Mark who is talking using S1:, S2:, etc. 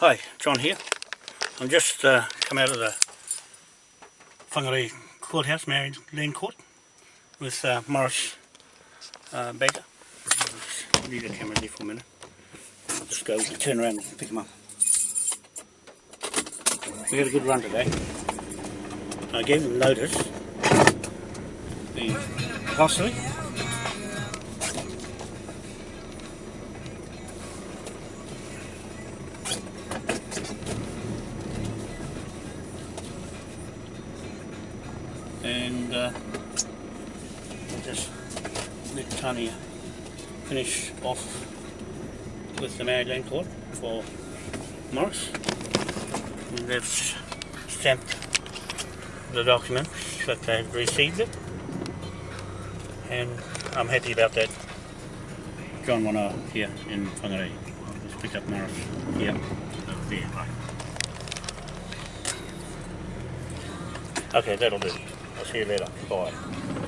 S1: Hi, John here. I'm just uh, come out of the Whangarei Courthouse, Maori Land Court, with uh, Morris uh, Baker. Just leave the camera there for a minute. I'll just go turn around and pick him up. We had a good run today. I gave them notice. The. And uh, we'll just let Tanya finish off with the Maori Land Court for Morris. And they've stamped the document that they've received it and I'm happy about that. John Wana here in Whangarei. Let's pick up Morris here, over there, right. Okay, that'll do. I'll see you later. Bye.